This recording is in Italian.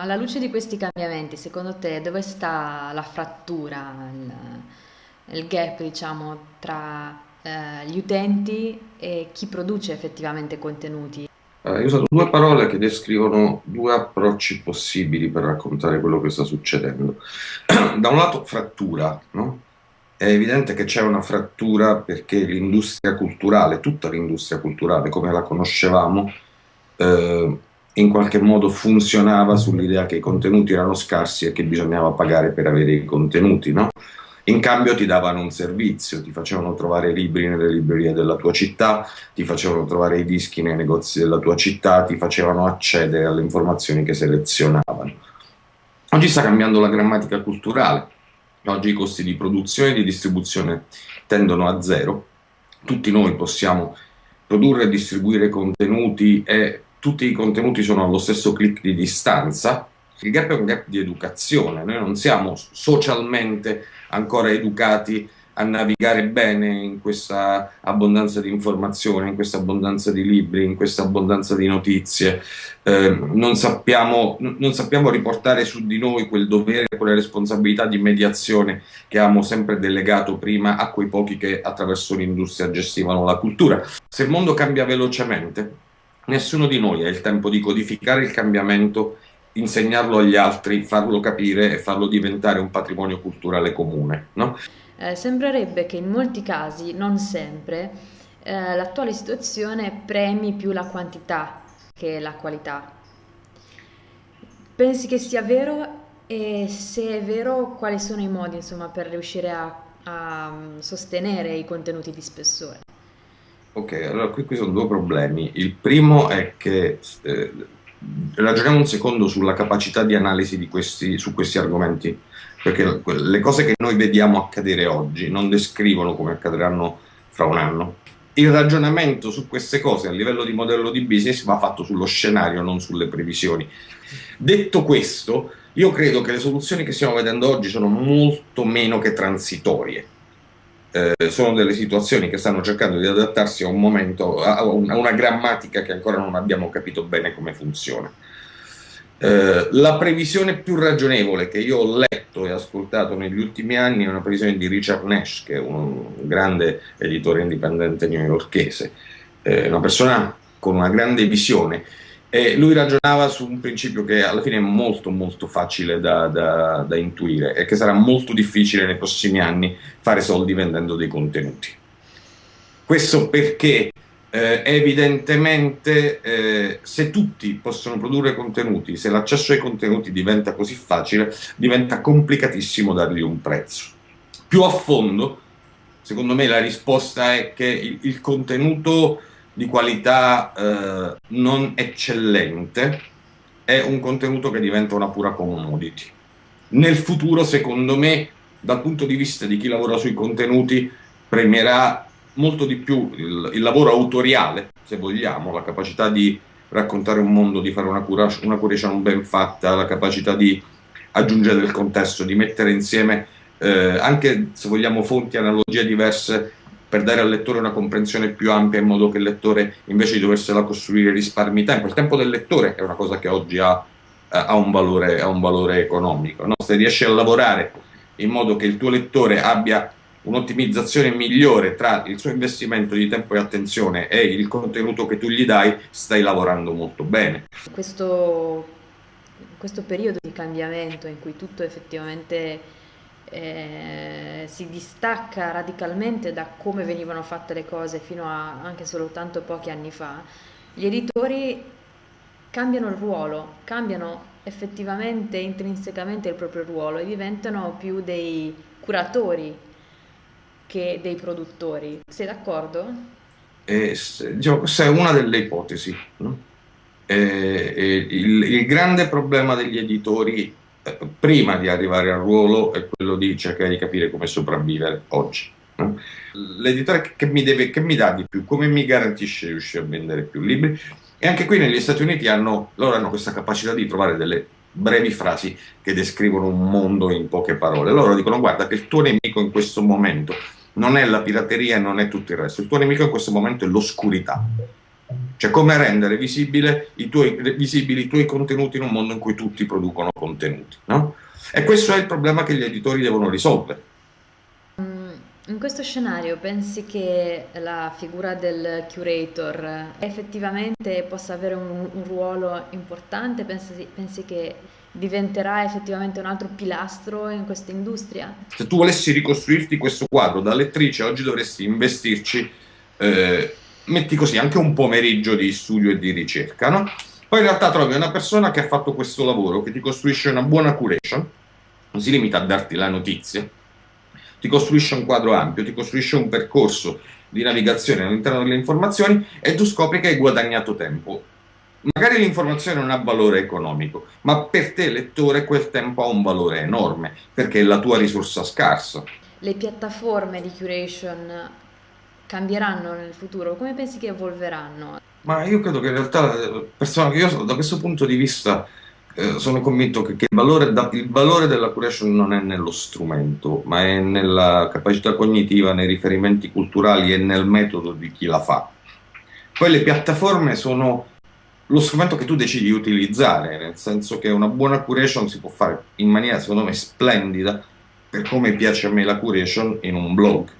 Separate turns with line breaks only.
Alla luce di questi cambiamenti, secondo te dove sta la frattura, il, il gap, diciamo, tra eh, gli utenti e chi produce effettivamente contenuti?
Allora, io ho usato due parole che descrivono due approcci possibili per raccontare quello che sta succedendo. da un lato frattura, no? È evidente che c'è una frattura perché l'industria culturale, tutta l'industria culturale come la conoscevamo, eh, in qualche modo funzionava sull'idea che i contenuti erano scarsi e che bisognava pagare per avere i contenuti, no? In cambio ti davano un servizio, ti facevano trovare libri nelle librerie della tua città, ti facevano trovare i dischi nei negozi della tua città, ti facevano accedere alle informazioni che selezionavano. Oggi sta cambiando la grammatica culturale, oggi i costi di produzione e di distribuzione tendono a zero, tutti noi possiamo produrre e distribuire contenuti e tutti i contenuti sono allo stesso clic di distanza, il gap è un gap di educazione, noi non siamo socialmente ancora educati a navigare bene in questa abbondanza di informazioni, in questa abbondanza di libri, in questa abbondanza di notizie, eh, non, sappiamo, non, sappiamo, riportare su di noi quel dovere, quella responsabilità di mediazione che abbiamo sempre delegato prima a quei pochi che attraverso l'industria gestivano la cultura. Se il mondo cambia velocemente, nessuno di noi ha il tempo di codificare il cambiamento insegnarlo agli altri, farlo capire e farlo diventare un patrimonio culturale comune. No?
Eh, sembrerebbe che in molti casi, non sempre, eh, l'attuale situazione premi più la quantità che la qualità. Pensi che sia vero e se è vero quali sono i modi insomma, per riuscire a, a mm, sostenere i contenuti di spessore?
Ok, allora qui, qui sono due problemi. Il primo è che eh, ragioniamo un secondo sulla capacità di analisi di questi, su questi argomenti, perché le cose che noi vediamo accadere oggi non descrivono come accadranno fra un anno. Il ragionamento su queste cose a livello di modello di business va fatto sullo scenario, non sulle previsioni. Detto questo, io credo che le soluzioni che stiamo vedendo oggi sono molto meno che transitorie eh, sono delle situazioni che stanno cercando di adattarsi a un momento, a una, a una grammatica che ancora non abbiamo capito bene come funziona. Eh, la previsione più ragionevole che io ho letto e ascoltato negli ultimi anni è una previsione di Richard Nash, che è un grande editore indipendente newyorkese, eh, una persona con una grande visione e lui ragionava su un principio che alla fine è molto molto facile da, da, da, intuire e che sarà molto difficile nei prossimi anni fare soldi vendendo dei contenuti. Questo perché eh, evidentemente eh, se tutti possono produrre contenuti, se l'accesso ai contenuti diventa così facile, diventa complicatissimo dargli un prezzo. Più a fondo, secondo me la risposta è che il, il contenuto di qualità eh, non eccellente è un contenuto che diventa una pura commodity. Nel futuro, secondo me, dal punto di vista di chi lavora sui contenuti, premierà molto di più il, il lavoro autoriale, se vogliamo, la capacità di raccontare un mondo, di fare una, cura, una curation ben fatta, la capacità di aggiungere del contesto, di mettere insieme eh, anche, se vogliamo, fonti, analogie diverse per dare al lettore una comprensione più ampia in modo che il lettore invece di doversela costruire risparmi tempo. Il tempo del lettore è una cosa che oggi ha, eh, ha, un, valore, ha un, valore, economico. No? Se riesci a lavorare in modo che il tuo lettore abbia un'ottimizzazione migliore tra il suo investimento di tempo e attenzione e il contenuto che tu gli dai, stai lavorando molto bene.
Questo, questo periodo di cambiamento in cui tutto effettivamente eh, si distacca radicalmente da come venivano fatte le cose fino a anche soltanto pochi anni fa, gli editori cambiano il ruolo, cambiano effettivamente, intrinsecamente il proprio ruolo e diventano più dei curatori che dei produttori. Sei d'accordo?
Eh, diciamo, questa è una delle ipotesi. No? Eh, eh, il, il grande problema degli editori prima di arrivare al ruolo è quello di cercare di capire come sopravvivere oggi. L'editore che che mi dà di più, come mi garantisce di riuscire a vendere più libri? E anche qui negli Stati Uniti hanno, loro hanno questa capacità di trovare delle brevi frasi che descrivono un mondo in poche parole. Loro dicono guarda che il tuo nemico in questo momento non è la pirateria non è tutto il resto, il tuo nemico in questo momento è l'oscurità. Cioè come rendere i tuoi, visibili i tuoi contenuti in un mondo in cui tutti producono contenuti, no? E questo è il problema che gli editori devono risolvere.
Mm, in questo scenario pensi che la figura del curator effettivamente possa avere un, un ruolo importante? Pensi, pensi, che diventerà effettivamente un altro pilastro in questa industria?
Se tu volessi ricostruirti questo quadro da lettrice, oggi dovresti investirci, eh, metti così, anche un pomeriggio di studio e di ricerca, no? Poi in realtà trovi una persona che ha fatto questo lavoro, che ti costruisce una buona curation, non si limita a darti la notizia, ti costruisce un quadro ampio, ti costruisce un percorso di navigazione all'interno delle informazioni e tu scopri che hai guadagnato tempo. Magari l'informazione non ha valore economico, ma per te lettore quel tempo ha un valore enorme, perché è la tua risorsa scarsa.
Le piattaforme di curation cambieranno nel futuro? Come pensi che evolveranno?
Ma io credo che in realtà, io da questo punto di vista eh, sono convinto che, che il, valore da, il, valore della curation non è nello strumento, ma è nella capacità cognitiva, nei riferimenti culturali e nel metodo di chi la fa. Poi le piattaforme sono lo strumento che tu decidi di utilizzare, nel senso che una buona curation si può fare in maniera, secondo me, splendida, per come piace a me la curation, in un blog